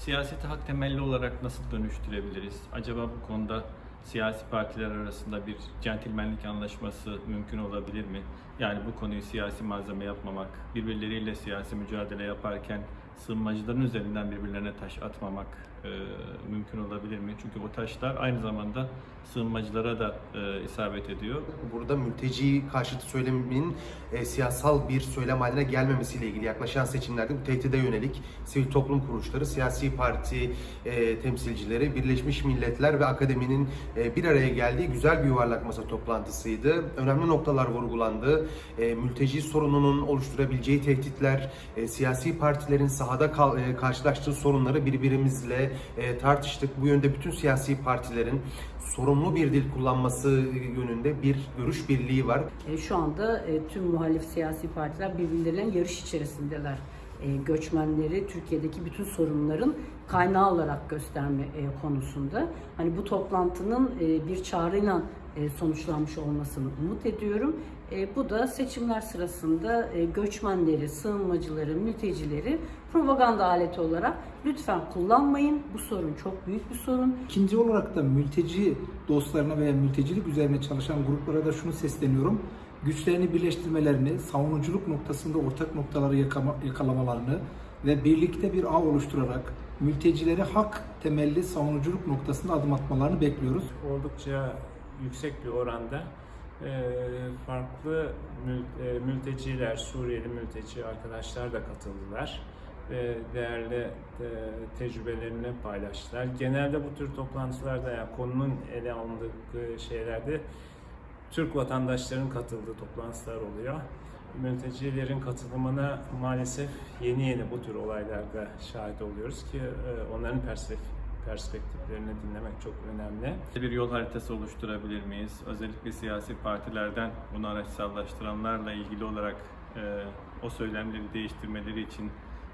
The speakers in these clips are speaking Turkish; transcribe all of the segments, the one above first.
Siyaseti hak temelli olarak nasıl dönüştürebiliriz? Acaba bu konuda siyasi partiler arasında bir centilmenlik anlaşması mümkün olabilir mi? Yani bu konuyu siyasi malzeme yapmamak, birbirleriyle siyasi mücadele yaparken sığınmacıların üzerinden birbirlerine taş atmamak e, mümkün olabilir mi? Çünkü bu taşlar aynı zamanda sığınmacılara da e, isabet ediyor. Burada mülteci karşıtı söylemin e, siyasal bir söylem haline gelmemesiyle ilgili yaklaşan seçimlerde bu tehdide yönelik sivil toplum kuruluşları, siyasi parti e, temsilcileri, Birleşmiş Milletler ve akademinin e, bir araya geldiği güzel bir yuvarlak masa toplantısıydı. Önemli noktalar vurgulandı. E, mülteci sorununun oluşturabileceği tehditler, e, siyasi partilerin sahada kal- e, karşılaştığı sorunları birbirimizle e, tartıştık. Bu yönde bütün siyasi partilerin sorumlu bir dil kullanması yönünde bir görüş birliği var. E, Şu anda e, tüm muhalif siyasi partiler birbirleriyle yarış içerisindeler. E, Göçmenleri Türkiye'deki bütün sorunların kaynağı olarak gösterme e, konusunda. Hani bu toplantının e, bir çağrıyla sonuçlanmış olmasını umut ediyorum. E, Bu da seçimler sırasında e, göçmenleri, sığınmacıları, mültecileri propaganda aleti olarak lütfen kullanmayın. Bu sorun çok büyük bir sorun. İkinci olarak da mülteci dostlarına veya mültecilik üzerine çalışan gruplara da şunu sesleniyorum. Güçlerini birleştirmelerini, savunuculuk noktasında ortak noktaları yakalamalarını ve birlikte bir ağ oluşturarak mültecileri hak temelli savunuculuk noktasında adım atmalarını bekliyoruz. oldukça yüksek bir oranda farklı mül- mülteciler, Suriyeli mülteci arkadaşlar da katıldılar ve değerli tecrübelerini paylaştılar. Genelde bu tür toplantılarda yani konunun ele alındığı şeylerde Türk vatandaşların katıldığı toplantılar oluyor. Mültecilerin katılımına maalesef yeni yeni bu tür olaylarda şahit oluyoruz ki onların perspektif- perspektiflerini dinlemek çok önemli. Bir yol haritası oluşturabilir miyiz? Özellikle siyasi partilerden bunu araçsallaştıranlarla ilgili olarak e, o söylemleri değiştirmeleri için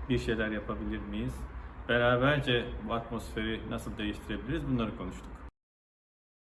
bir şeyler yapabilir miyiz? Beraberce bu atmosferi nasıl değiştirebiliriz? Bunları konuştuk.